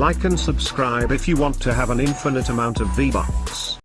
Like and subscribe if you want to have an infinite amount of V-Bucks.